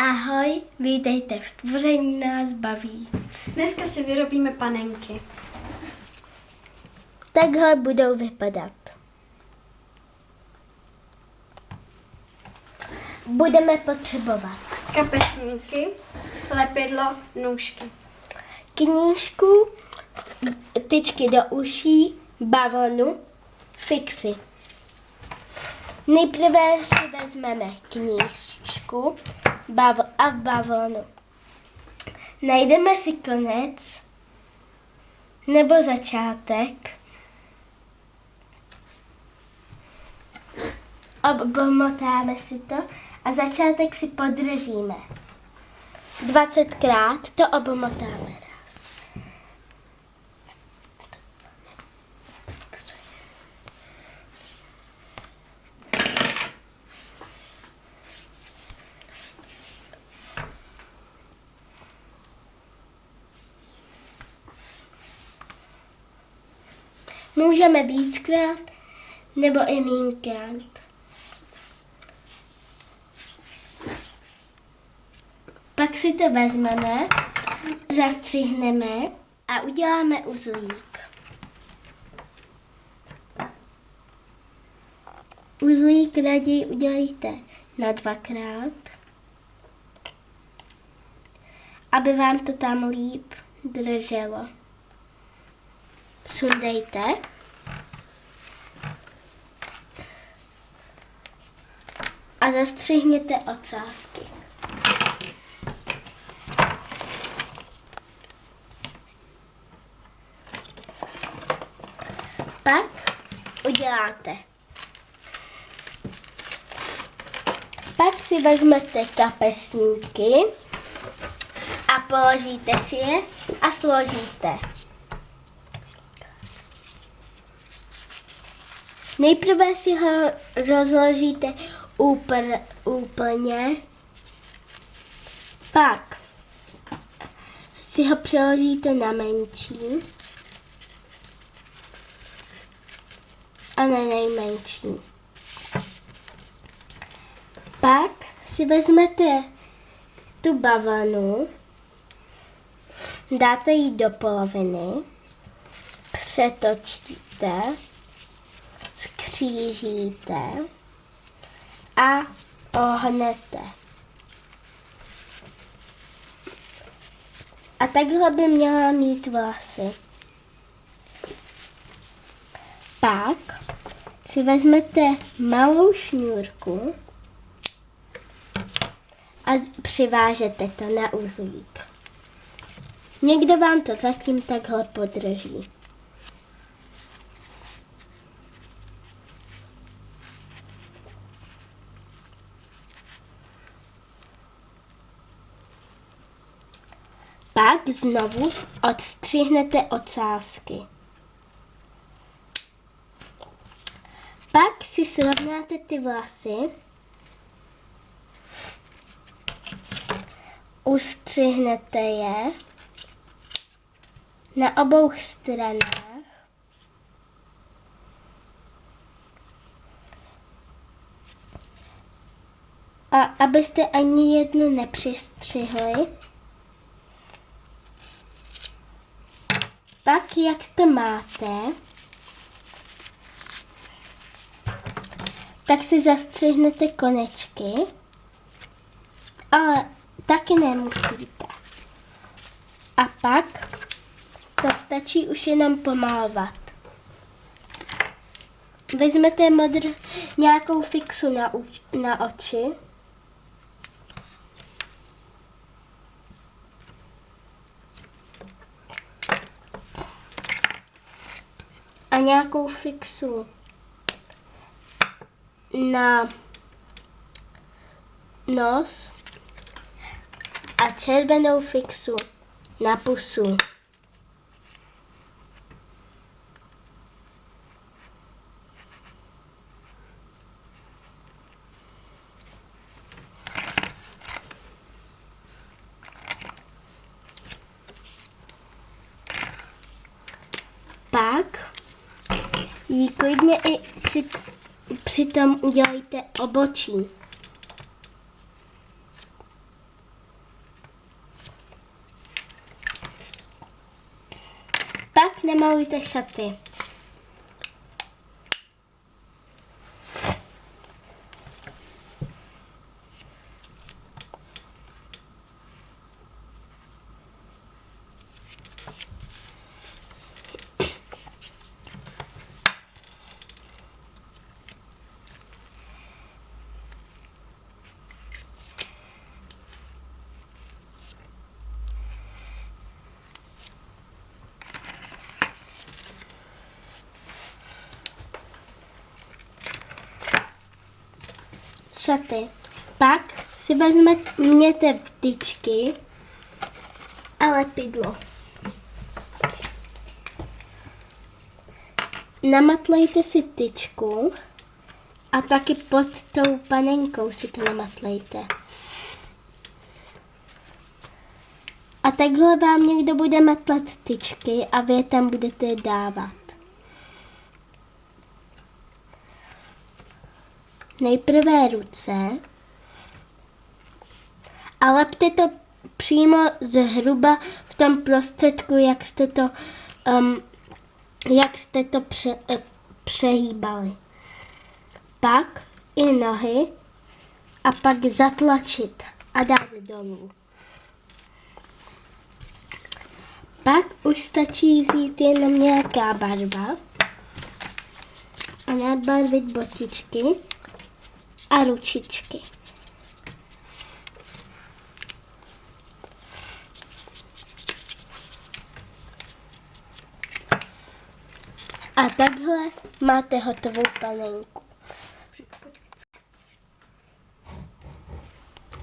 Ahoj, vítejte v Tvoření nás baví. Dneska si vyrobíme panenky. Takhle budou vypadat. Budeme potřebovat Kapesníky, lepidlo, nůžky. knížku, tyčky do uší, bavlnu, fixy. Nejprve si vezmeme knížku bavl a bavlnu. Najdeme si konec nebo začátek. Obmotáme si to a začátek si podržíme. 20krát to obmotáme Můžeme víckrát nebo i mínkrát. Pak si to vezmeme, zastřihneme a uděláme uzlík. Uzlík raději udělejte na dvakrát, aby vám to tam líp drželo. Sundejte. A zastřihněte ocásky. Pak uděláte. Pak si vezmete kapesníky a položíte si je a složíte. Nejprve si ho rozložíte upr, úplně, pak si ho přeložíte na menší. A na nejmenší. Pak si vezmete tu bavlnu, dáte ji do poloviny, přetočíte, skřížíte a ohnete. A takhle by měla mít vlasy. Pak si vezmete malou šňůrku a přivážete to na uzlík. Někdo vám to zatím takhle podrží. Pak znovu odstřihnete ocásky. Pak si srovnáte ty vlasy, ustřihnete je na obou stranách a abyste ani jednu nepřistřihli, pak jak to máte, tak si zastřihnete konečky, ale taky nemusíte. A pak to stačí už jenom pomalovat. Vezmete modr, nějakou fixu na, na oči. A nějakou fixu na nos a červenou fixu na pusu. jí klidně i při, přitom udělejte obočí. Pak nemalujte šaty. Šaty. Pak si vezměte vtyčky a lepidlo. Namatlejte si tyčku a taky pod tou panenkou si to namatlejte. A takhle vám někdo bude matlat tyčky a vy je tam budete dávat. Nejprve ruce a lepte to přímo zhruba v tom prostředku, jak jste to, um, jak jste to pře, eh, přehýbali. Pak i nohy a pak zatlačit a dát dolů. Pak už stačí vzít jenom nějaká barva a nadbarvit botičky a ručičky. A takhle máte hotovou panenku.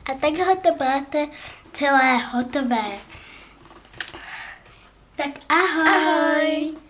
A takhle to máte celé hotové. Tak ahoj! ahoj.